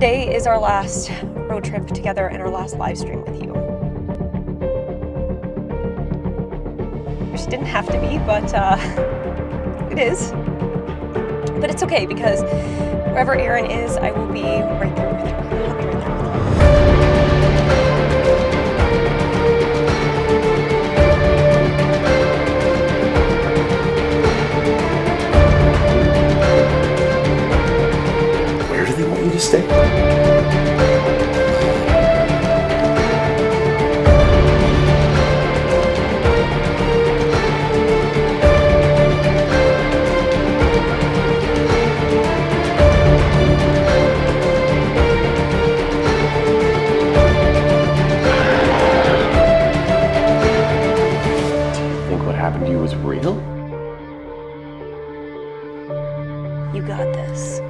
Today is our last road trip together and our last live stream with you. Which didn't have to be, but uh, it is. But it's okay because wherever Aaron is, I will be right there Think what happened to you was real? You got this.